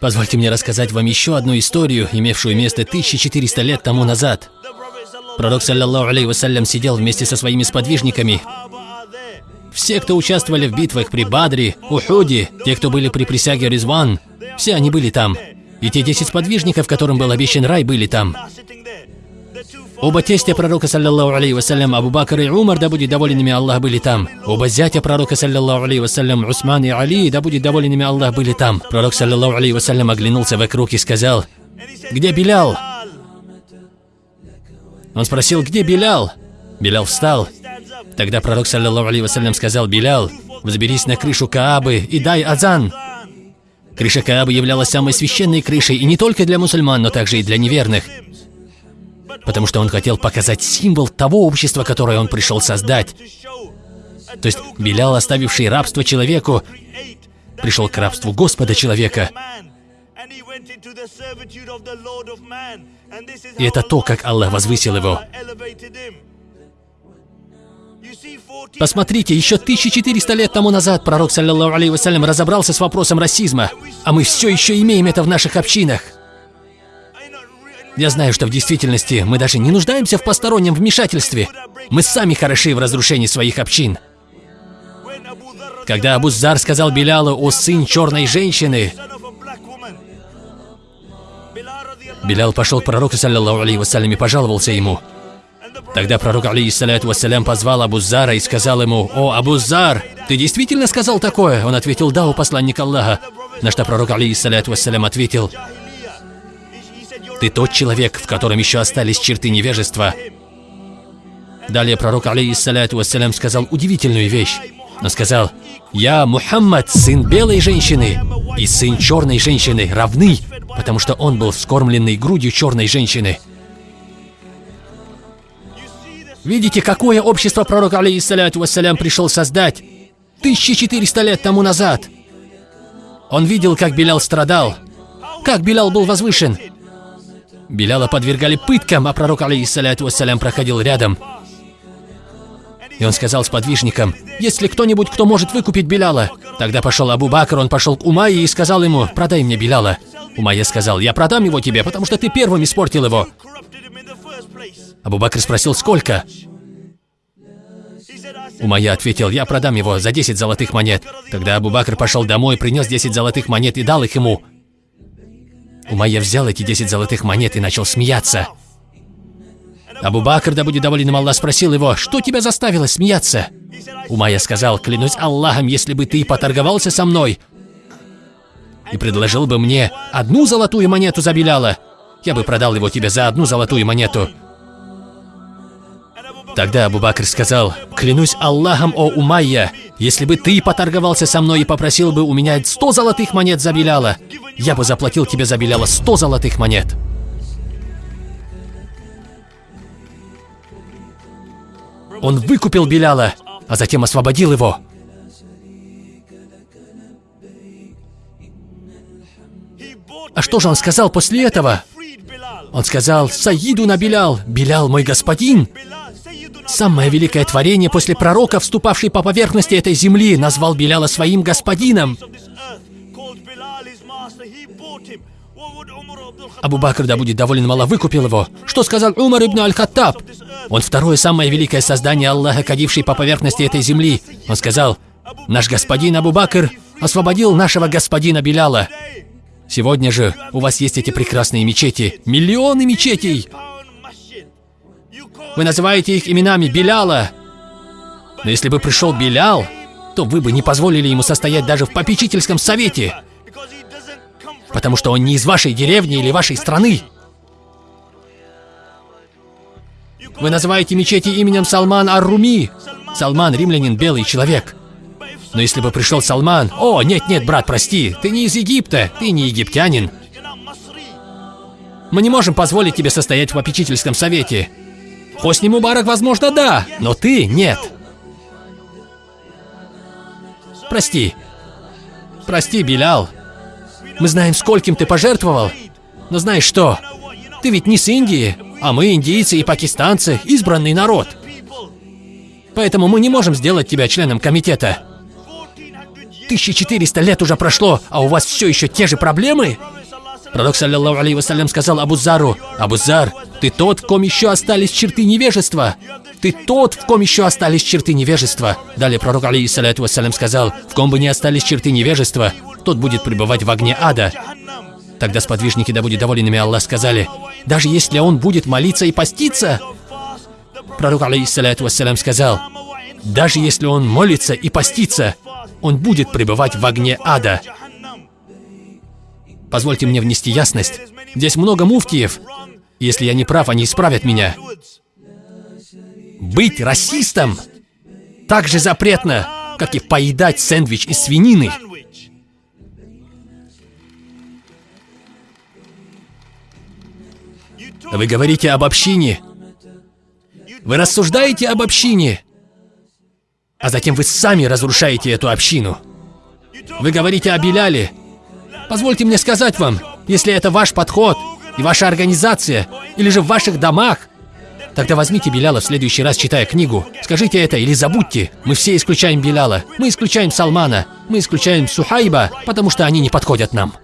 Позвольте мне рассказать вам еще одну историю, имевшую место 1400 лет тому назад. Пророк, саллиллаху алейхи вассалям, сидел вместе со своими сподвижниками. Все, кто участвовали в битвах при Бадре, Ухуде, те, кто были при присяге Ризван, все они были там. И те 10 сподвижников, которым был обещан рай, были там. Оба тестя пророка, саллиллаху алейхи вассалям, Абу Бакр и Умар, да будет доволен ими Аллах, были там. Оба зятя пророка, саллиллаху алейхи вассалям, Усман и Али, да будет доволен ими Аллах, были там. Пророк, саллиллаху алейхи вассалям, оглянулся вокруг и сказал, «Где Билял?» Он спросил, где Билял? Билял встал. Тогда пророк, саллиллаху алейхи вассалям, сказал, «Билял, взберись на крышу Каабы и дай азан». Крыша Каабы являлась самой священной крышей и не только для мусульман, но также и для неверных потому что он хотел показать символ того общества, которое он пришел создать. То есть Белял, оставивший рабство человеку, пришел к рабству Господа человека. И это то, как Аллах возвысил его. Посмотрите, еще 1400 лет тому назад пророк, саллиллаху алейхи вассалям, разобрался с вопросом расизма, а мы все еще имеем это в наших общинах. Я знаю, что в действительности мы даже не нуждаемся в постороннем вмешательстве. Мы сами хороши в разрушении своих общин. Когда Абуззар сказал Белялу «О сын черной женщины», Белял пошел к пророку, саллиллаху алейхи вассалям, и пожаловался ему. Тогда пророк, алейхиссаляту вассалям, позвал Абуззара и сказал ему, «О, Абуззар, ты действительно сказал такое?» Он ответил, «Да, у посланника Аллаха». На что пророк, алейхиссаляту вассалям, ответил, ты тот человек, в котором еще остались черты невежества. Далее пророк, алейхиссаляту вассалям, сказал удивительную вещь. Он сказал, «Я Мухаммад, сын белой женщины и сын черной женщины, равны, потому что он был вскормленный грудью черной женщины». Видите, какое общество пророк, алейхиссаляту вассалям, пришел создать 1400 лет тому назад? Он видел, как Белял страдал, как Белял был возвышен, Беляла подвергали пыткам, а пророк, алейхиссаляту вассалям, проходил рядом. И он сказал сподвижникам, «Есть ли кто-нибудь, кто может выкупить Беляла?» Тогда пошел Абу Бакр, он пошел к Умайе и сказал ему, «Продай мне Беляла». Умайя сказал, «Я продам его тебе, потому что ты первым испортил его». Абу Бакр спросил, «Сколько?» Умайя ответил, «Я продам его за 10 золотых монет». Тогда Абу Бакр пошел домой, принес 10 золотых монет и дал их ему. Умайя взял эти 10 золотых монет и начал смеяться. Абу Бакр, да будет доволен Аллах, спросил его, что тебя заставило смеяться? Умайя сказал, клянусь Аллахом, если бы ты поторговался со мной и предложил бы мне одну золотую монету за Беляла, я бы продал его тебе за одну золотую монету. Тогда Абу Бакр сказал, «Клянусь Аллахом, о Умайя, если бы ты поторговался со мной и попросил бы у меня сто золотых монет за Беляла, я бы заплатил тебе за Беляла сто золотых монет». Он выкупил Беляла, а затем освободил его. А что же он сказал после этого? Он сказал, «Саиду на Белял, Белял мой господин». Самое великое творение после пророка, вступавший по поверхности этой земли, назвал Беляла своим господином. Абу Бакр, да будет доволен мало, выкупил его. Что сказал Умар ибн Аль-Хаттаб? Он второе самое великое создание Аллаха, кадивший по поверхности этой земли. Он сказал, наш господин Абу Бакр освободил нашего господина Беляла. Сегодня же у вас есть эти прекрасные мечети. Миллионы мечетей! Вы называете их именами Беляла. Но если бы пришел Белял, то вы бы не позволили ему состоять даже в попечительском совете. Потому что он не из вашей деревни или вашей страны. Вы называете мечети именем Салман Ар-Руми. Салман – римлянин, белый человек. Но если бы пришел Салман... О, нет-нет, брат, прости, ты не из Египта, ты не египтянин. Мы не можем позволить тебе состоять в попечительском совете. Хосни Мубарак, возможно, да, но ты нет. Прости. Прости, Билял. Мы знаем, скольким ты пожертвовал. Но знаешь что? Ты ведь не с Индии, а мы, индийцы и пакистанцы, избранный народ. Поэтому мы не можем сделать тебя членом комитета. 1400 лет уже прошло, а у вас все еще те же проблемы? Пророк, саллиллаху алейхи вассалям, сказал Абу Зару, «Абу Зар, ты тот, в ком еще остались черты невежества. Ты тот, в ком еще остались черты невежества». Далее пророк, алейхиссалату вассалям, сказал, «В ком бы не остались черты невежества, тот будет пребывать в огне ада». Тогда сподвижники, да будет доволен ими Аллах, сказали, «Даже если он будет молиться и поститься?» Пророк, алейхиссалату вассалям, сказал, «Даже если он молится и постится, он будет пребывать в огне ада». Позвольте мне внести ясность. Здесь много муфтиев. Если я не прав, они исправят меня. Быть расистом так же запретно, как и поедать сэндвич из свинины. Вы говорите об общине. Вы рассуждаете об общине. А затем вы сами разрушаете эту общину. Вы говорите о Беляле. Позвольте мне сказать вам, если это ваш подход и ваша организация, или же в ваших домах, тогда возьмите Беляла в следующий раз, читая книгу. Скажите это или забудьте. Мы все исключаем Беляла. Мы исключаем Салмана. Мы исключаем Сухайба, потому что они не подходят нам.